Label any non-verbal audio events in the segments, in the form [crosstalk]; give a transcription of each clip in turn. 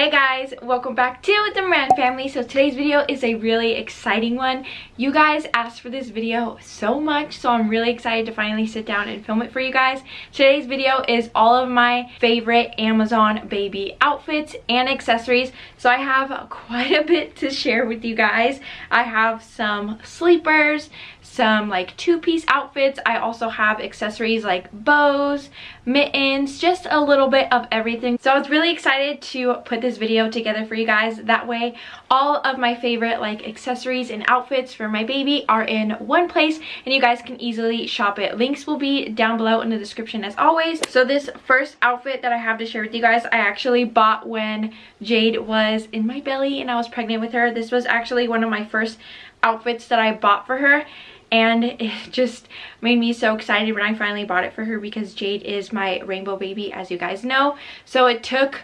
Hey guys, welcome back to the Moran family. So today's video is a really exciting one. You guys asked for this video so much, so I'm really excited to finally sit down and film it for you guys. Today's video is all of my favorite Amazon baby outfits and accessories. So I have quite a bit to share with you guys. I have some sleepers, some like two-piece outfits. I also have accessories like bows, mittens, just a little bit of everything. So I was really excited to put this video together for you guys. That way all of my favorite like accessories and outfits for my baby are in one place and you guys can easily shop it. Links will be down below in the description as always. So this first outfit that I have to share with you guys, I actually bought when Jade was in my belly and I was pregnant with her. This was actually one of my first outfits that I bought for her and it just made me so excited when I finally bought it for her because Jade is my rainbow baby as you guys know. So it took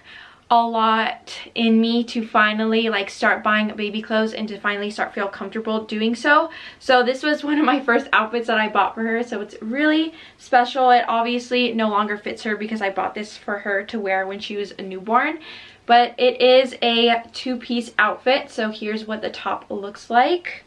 a lot in me to finally like start buying baby clothes and to finally start feel comfortable doing so. So this was one of my first outfits that I bought for her. So it's really special. It obviously no longer fits her because I bought this for her to wear when she was a newborn. But it is a two-piece outfit. So here's what the top looks like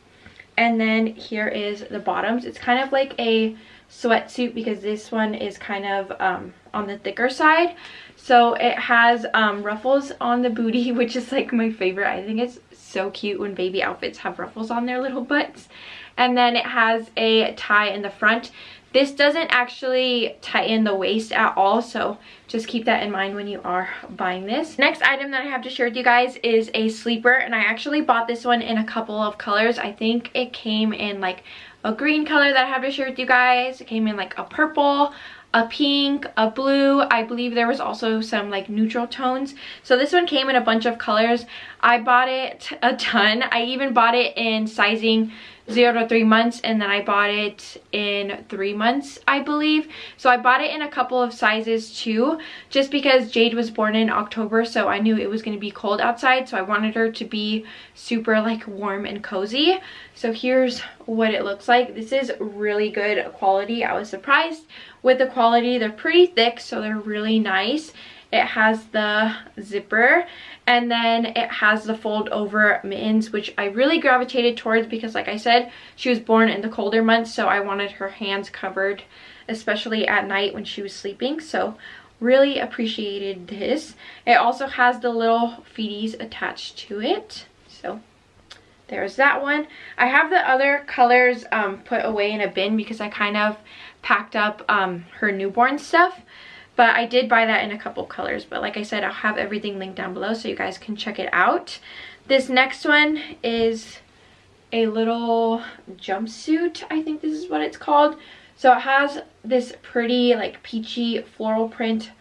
and then here is the bottoms. It's kind of like a sweatsuit because this one is kind of um, on the thicker side. So it has um, ruffles on the booty [laughs] which is like my favorite. I think it's so cute when baby outfits have ruffles on their little butts. And then it has a tie in the front this doesn't actually tighten the waist at all, so just keep that in mind when you are buying this. Next item that I have to share with you guys is a sleeper, and I actually bought this one in a couple of colors. I think it came in like a green color that I have to share with you guys. It came in like a purple, a pink, a blue. I believe there was also some like neutral tones. So this one came in a bunch of colors. I bought it a ton. I even bought it in sizing zero to three months and then I bought it in three months I believe. So I bought it in a couple of sizes too just because Jade was born in October so I knew it was going to be cold outside so I wanted her to be super like warm and cozy. So here's what it looks like. This is really good quality. I was surprised with the quality. They're pretty thick so they're really nice it has the zipper and then it has the fold over mittens which I really gravitated towards because like I said she was born in the colder months so I wanted her hands covered especially at night when she was sleeping so really appreciated this. It also has the little feeties attached to it so there's that one. I have the other colors um, put away in a bin because i kind of packed up um, her newborn stuff but I did buy that in a couple colors. But like I said, I'll have everything linked down below so you guys can check it out. This next one is a little jumpsuit. I think this is what it's called. So it has this pretty like peachy floral print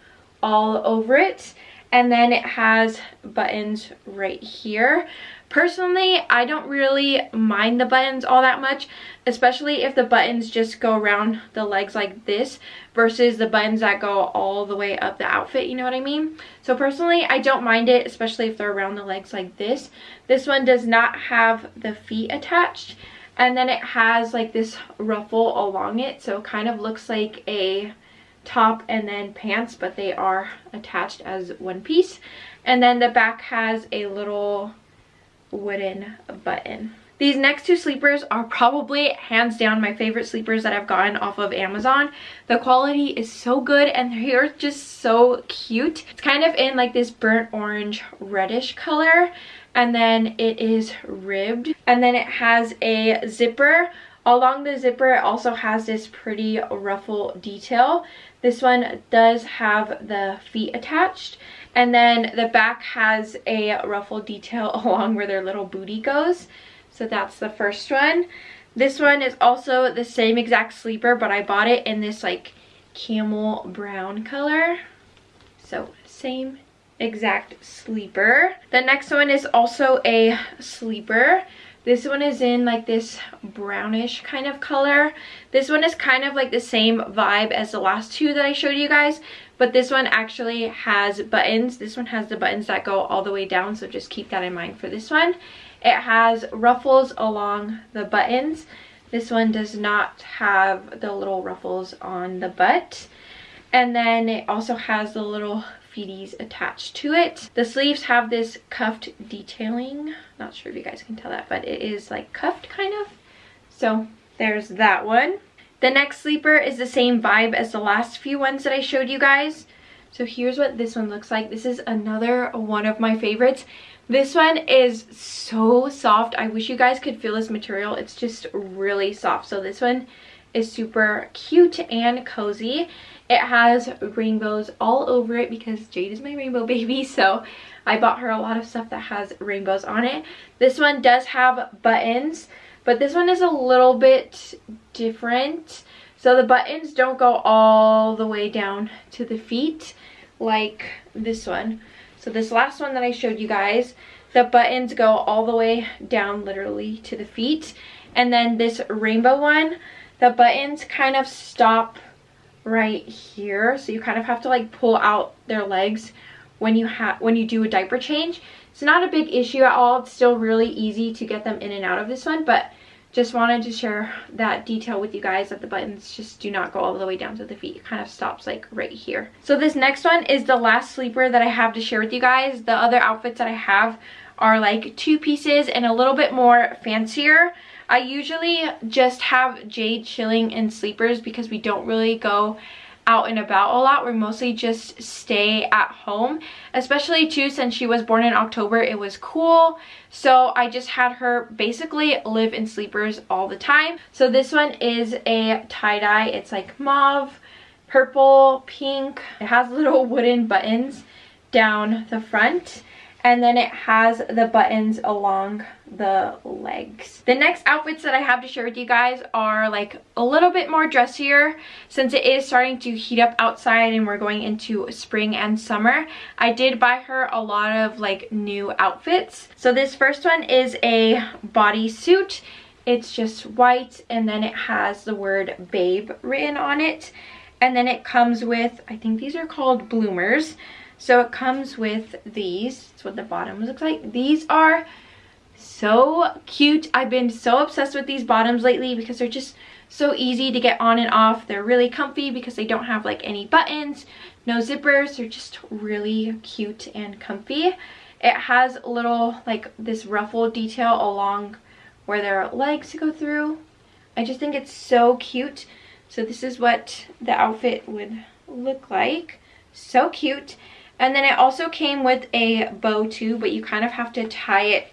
all over it. And then it has buttons right here. Personally, I don't really mind the buttons all that much, especially if the buttons just go around the legs like this versus the buttons that go all the way up the outfit, you know what I mean? So personally, I don't mind it, especially if they're around the legs like this. This one does not have the feet attached, and then it has like this ruffle along it, so it kind of looks like a top and then pants, but they are attached as one piece. And then the back has a little wooden button. These next two sleepers are probably hands down my favorite sleepers that I've gotten off of Amazon. The quality is so good and they're just so cute. It's kind of in like this burnt orange reddish color and then it is ribbed and then it has a zipper along the zipper it also has this pretty ruffle detail this one does have the feet attached and then the back has a ruffle detail [laughs] along where their little booty goes. So that's the first one. This one is also the same exact sleeper, but I bought it in this like camel brown color. So same exact sleeper. The next one is also a sleeper. This one is in like this brownish kind of color. This one is kind of like the same vibe as the last two that I showed you guys, but this one actually has buttons. This one has the buttons that go all the way down, so just keep that in mind for this one. It has ruffles along the buttons. This one does not have the little ruffles on the butt. And then it also has the little feeties attached to it. The sleeves have this cuffed detailing. Not sure if you guys can tell that, but it is like cuffed kind of. So there's that one. The next sleeper is the same vibe as the last few ones that I showed you guys. So here's what this one looks like. This is another one of my favorites. This one is so soft. I wish you guys could feel this material. It's just really soft. So this one is super cute and cozy. It has rainbows all over it because Jade is my rainbow [laughs] baby. So I bought her a lot of stuff that has rainbows on it. This one does have buttons, but this one is a little bit different. So the buttons don't go all the way down to the feet like this one. So this last one that I showed you guys, the buttons go all the way down literally to the feet. And then this rainbow one, the buttons kind of stop right here. So you kind of have to like pull out their legs when you have when you do a diaper change. It's not a big issue at all. It's still really easy to get them in and out of this one, but just wanted to share that detail with you guys that the buttons just do not go all the way down to the feet. It kind of stops like right here. So this next one is the last sleeper that I have to share with you guys. The other outfits that I have are like two pieces and a little bit more fancier. I usually just have Jade chilling in sleepers because we don't really go out and about a lot. We mostly just stay at home, especially too since she was born in October. It was cool. So I just had her basically live in sleepers all the time. So this one is a tie-dye. It's like mauve, purple, pink. It has little [laughs] wooden buttons down the front and then it has the buttons along the legs. The next outfits that I have to share with you guys are like a little bit more dressier since it is starting to heat up outside and we're going into spring and summer. I did buy her a lot of like new outfits. So this first one is a bodysuit. It's just white and then it has the word babe written on it. And then it comes with, I think these are called bloomers. So it comes with these. That's what the bottom looks like. These are so cute. I've been so obsessed with these bottoms lately because they're just so easy to get on and off. They're really comfy because they don't have like any buttons, no zippers. They're just really cute and comfy. It has a little like this ruffle detail along where their legs go through. I just think it's so cute. So this is what the outfit would look like. So cute. And then it also came with a bow too, but you kind of have to tie it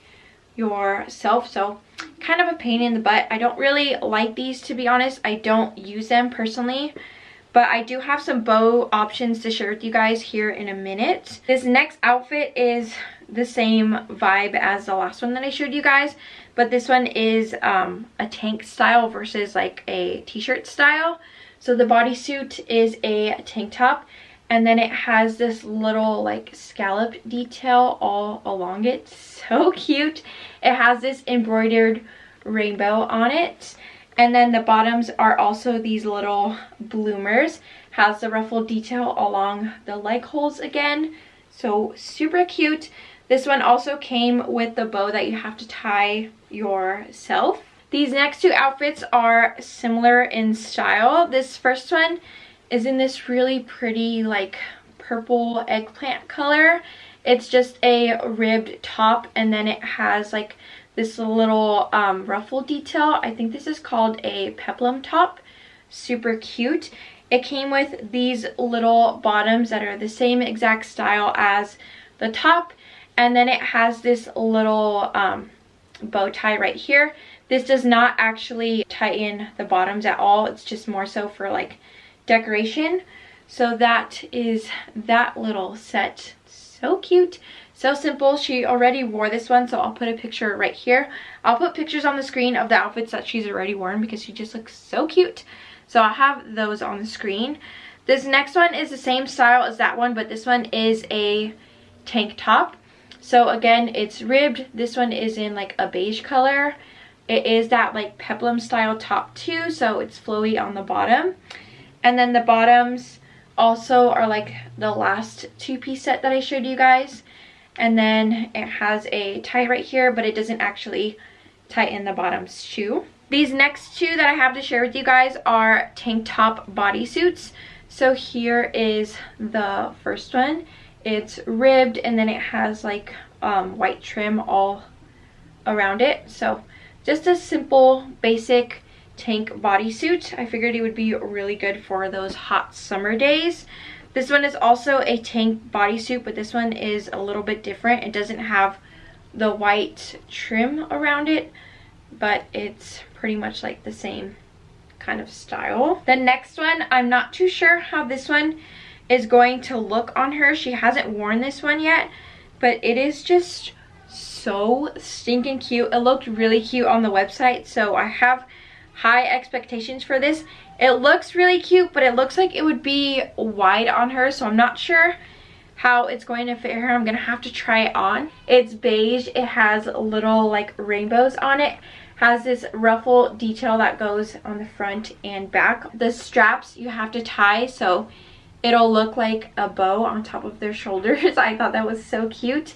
yourself. So kind of a pain in the butt. I don't really like these to be honest. I don't use them personally. But I do have some bow options to share with you guys here in a minute. This next outfit is the same vibe as the last one that I showed you guys. But this one is um, a tank style versus like a t-shirt style. So the bodysuit is a tank top and then it has this little like scallop detail all along it. [laughs] So cute. It has this embroidered rainbow on it. And then the bottoms are also these little bloomers. Has the ruffled detail along the leg holes again. So super cute. This one also came with the bow that you have to tie yourself. These next two outfits are similar in style. This first one is in this really pretty like purple eggplant color. It's just a ribbed top and then it has like this little um, ruffle detail. I think this is called a peplum top. Super cute. It came with these little bottoms that are the same exact style as the top. And then it has this little um, bow tie right here. This does not actually tighten the bottoms at all. It's just more so for like decoration. So that is that little set. So cute. So simple. She already wore this one, so I'll put a picture right here. I'll put pictures on the screen of the outfits that she's already worn because she just looks so cute. So I'll have those on the screen. This next one is the same style as that one, but this one is a tank top. So again, it's ribbed. This one is in like a beige color. It is that like peplum style top too, so it's flowy on the bottom. And then the bottoms also are like the last two-piece set that I showed you guys. And then it has a tie right here, but it doesn't actually tighten the bottoms too. These next two that I have to share with you guys are tank top bodysuits. So here is the first one. It's ribbed and then it has like um, white trim all around it. So just a simple, basic tank bodysuit. I figured it would be really good for those hot summer days. This one is also a tank bodysuit, but this one is a little bit different. It doesn't have the white trim around it, but it's pretty much like the same kind of style. The next one, I'm not too sure how this one is going to look on her. She hasn't worn this one yet, but it is just so stinking cute. It looked really cute on the website, so I have high expectations for this. It looks really cute, but it looks like it would be wide on her, so I'm not sure how it's going to fit her. I'm going to have to try it on. It's beige. It has little like rainbows on it. Has this ruffle detail that goes on the front and back. The straps you have to tie so it'll look like a bow on top of their [laughs] shoulders. I thought that was so cute.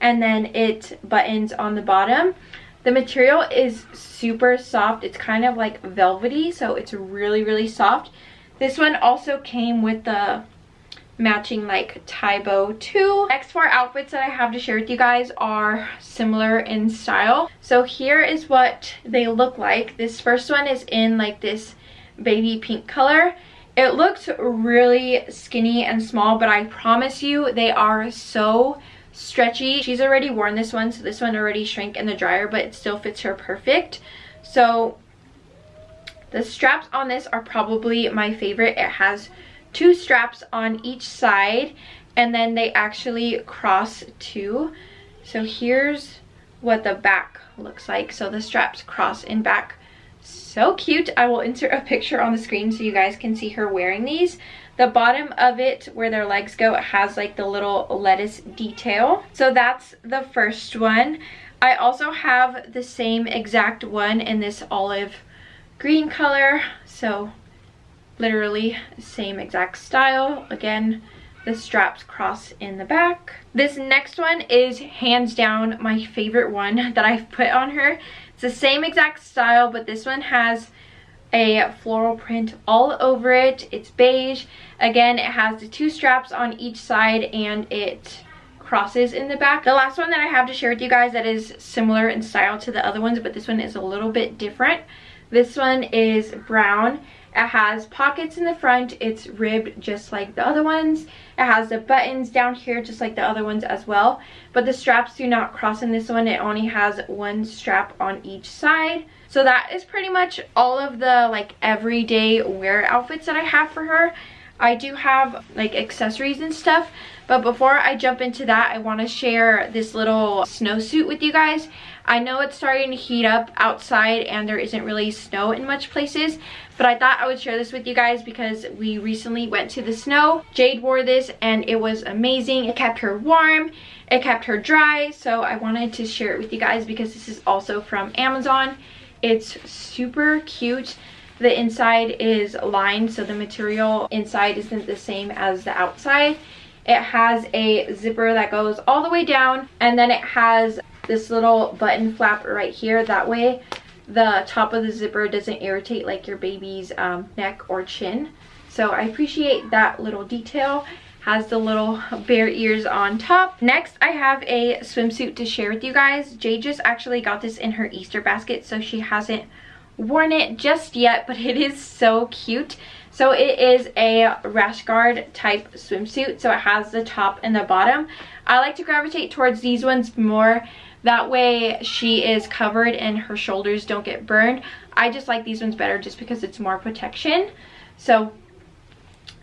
And then it buttons on the bottom. The material is super soft. It's kind of like velvety, so it's really, really soft. This one also came with the matching like tie bow too. Next four outfits that I have to share with you guys are similar in style. So here is what they look like. This first one is in like this baby pink color. It looks really skinny and small, but I promise you they are so stretchy. She's already worn this one, so this one already shrank in the dryer, but it still fits her perfect. So the straps on this are probably my favorite. It has two straps on each side, and then they actually cross too. So here's what the back looks like. So the straps cross in back. So cute. I will insert a picture on the screen so you guys can see her wearing these. The bottom of it, where their legs go, it has like the little lettuce detail. So that's the first one. I also have the same exact one in this olive green color. So literally same exact style. Again, the straps cross in the back. This next one is hands down my favorite one that I've put on her. It's the same exact style, but this one has a floral print all over it. It's beige. Again, it has the two straps on each side and it crosses in the back. The last one that I have to share with you guys that is similar in style to the other ones, but this one is a little bit different. This one is brown. It has pockets in the front. It's ribbed just like the other ones. It has the buttons down here just like the other ones as well. But the straps do not cross in this one. It only has one strap on each side. So that is pretty much all of the like everyday wear outfits that I have for her. I do have like accessories and stuff, but before I jump into that, I want to share this little snowsuit with you guys. I know it's starting to heat up outside and there isn't really snow in much places, but I thought I would share this with you guys because we recently went to the snow. Jade wore this and it was amazing. It kept her warm, it kept her dry, so I wanted to share it with you guys because this is also from Amazon. It's super cute. The inside is lined, so the material inside isn't the same as the outside. It has a zipper that goes all the way down, and then it has this little button flap right here. That way the top of the zipper doesn't irritate like your baby's um, neck or chin. So I appreciate that little detail has the little bear ears on top. Next, I have a swimsuit to share with you guys. Jay just actually got this in her Easter basket, so she hasn't worn it just yet, but it is so cute. So it is a rash guard type swimsuit, so it has the top and the bottom. I like to gravitate towards these ones more. That way she is covered and her shoulders don't get burned. I just like these ones better just because it's more protection. So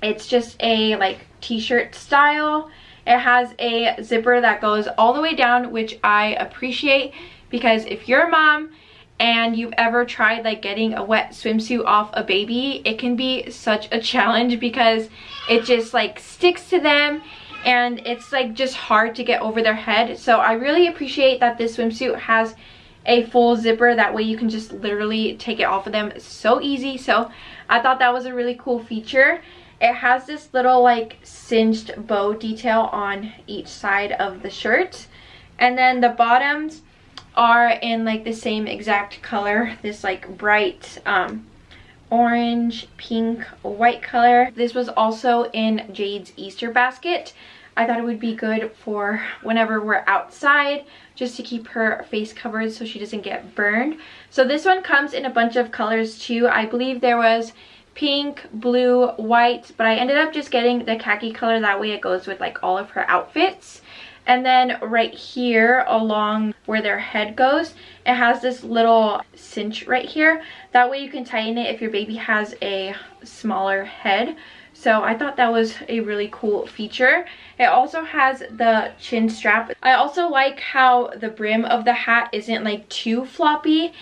it's just a like t-shirt style. It has a zipper that goes all the way down, which I appreciate because if you're a mom and you've ever tried like getting a wet swimsuit off a baby, it can be such a challenge because it just like sticks to them and it's like just hard to get over their head. So I really appreciate that this swimsuit has a full zipper that way you can just literally take it off of them so easy so i thought that was a really cool feature it has this little like singed bow detail on each side of the shirt. And then the bottoms are in like the same exact color. This like bright um, orange, pink, white color. This was also in Jade's Easter basket. I thought it would be good for whenever we're outside just to keep her face covered so she doesn't get burned. So this one comes in a bunch of colors too. I believe there was pink, blue, white, but I ended up just getting the khaki color. That way it goes with like all of her outfits. And then right here along where their head goes, it has this little cinch right here. That way you can tighten it if your baby has a smaller head. So I thought that was a really cool feature. It also has the chin strap. I also like how the brim of the hat isn't like too floppy.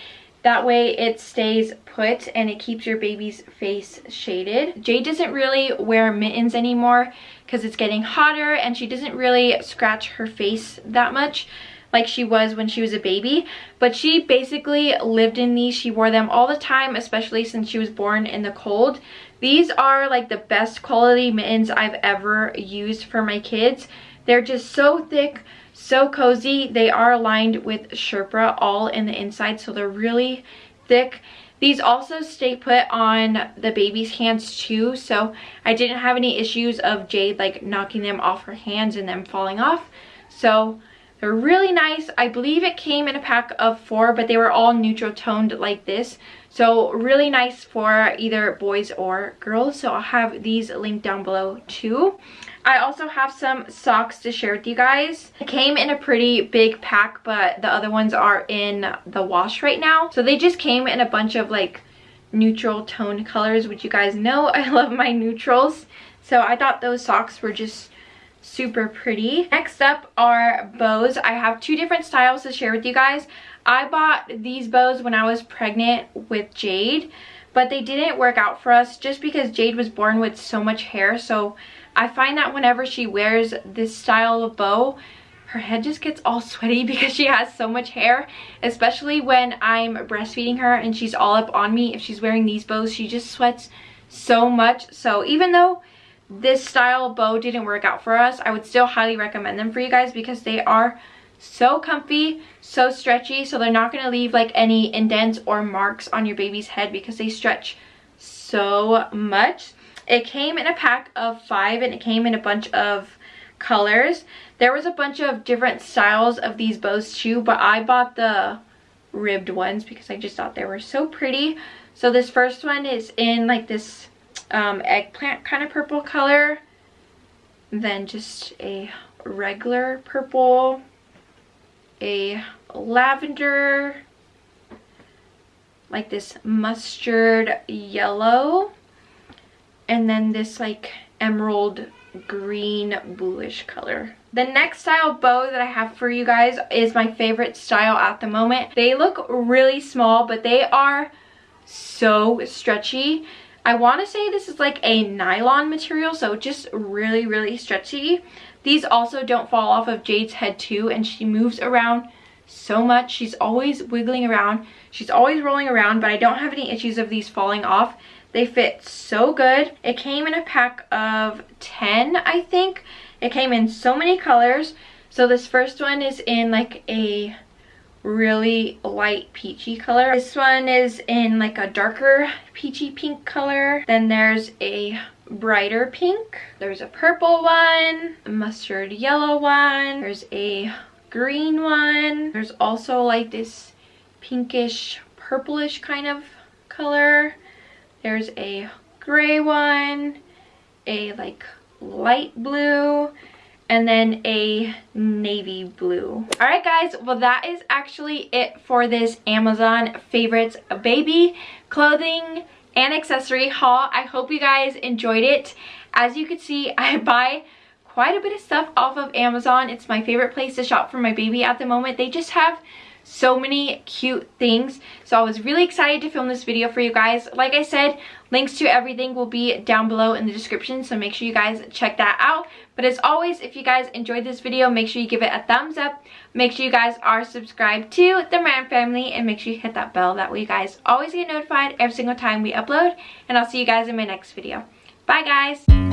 That way it stays put and it keeps your baby's face shaded. Jade doesn't really wear mittens anymore because it's getting hotter and she doesn't really scratch her face that much like she was when she was a baby. But she basically lived in these. She wore them all the time especially since she was born in the cold. These are like the best quality mittens i've ever used for my kids. They're just so thick so cozy. They are lined with Sherpa all in the inside, so they're really thick. These also stay put on the baby's hands too, so I didn't have any issues of Jade like knocking them off her hands and them falling off. So they're really nice. I believe it came in a pack of four, but they were all neutral toned like this. So really nice for either boys or girls. So I'll have these linked down below too. I also have some socks to share with you guys. It came in a pretty big pack, but the other ones are in the wash right now. So they just came in a bunch of like neutral tone colors, which you guys know [laughs] I love my neutrals. So I thought those socks were just super pretty. Next up are bows. I have two different styles to share with you guys. I bought these bows when I was pregnant with Jade, but they didn't work out for us just because Jade was born with so much hair. So I find that whenever she wears this style of bow, her head just gets all sweaty [laughs] because she has so much hair, especially when I'm breastfeeding her and she's all up on me. If she's wearing these bows, she just sweats so much. So even though this style bow didn't work out for us, I would still highly recommend them for you guys because they are so comfy, so stretchy, so they're not going to leave like any indents or marks on your baby's head because they stretch so much. It came in a pack of five and it came in a bunch of colors. There was a bunch of different styles of these bows too, but I bought the ribbed ones because I just thought they were so pretty. So this first one is in like this um, eggplant kind of purple color. Then just a regular purple, a lavender, like this mustard yellow, and then this like emerald green bluish color. The next style bow that I have for you guys is my favorite style at the moment. They look really small, but they are so stretchy. I want to say this is like a nylon material, so just really, really stretchy. These also don't fall off of Jade's head too, and she moves around so much. She's always wiggling around. She's always rolling around, but I don't have any issues of these falling off. They fit so good. It came in a pack of 10, I think. It came in so many colors. So this first one is in like a really light peachy color. This one is in like a darker peachy pink color. Then there's a brighter pink. There's a purple one, a mustard yellow one. There's a green one. There's also like this pinkish purplish kind of color. There's a gray one, a like light blue, and then a navy blue. All right, guys, well, that is actually it for this Amazon favorites baby clothing and accessory haul. I hope you guys enjoyed it. As you can see, [laughs] I buy quite a bit of stuff off of Amazon. It's my favorite place to shop for my baby at the moment. They just have so many cute things. So i was really excited to film this video for you guys. Like i said links to everything will be down below in the description so make sure you guys check that out. But as always if you guys enjoyed this video make sure you give it a thumbs up. Make sure you guys are subscribed to the Moran family and make sure you hit that bell. That way you guys always get notified every single time we upload and i'll see you guys in my next video. Bye guys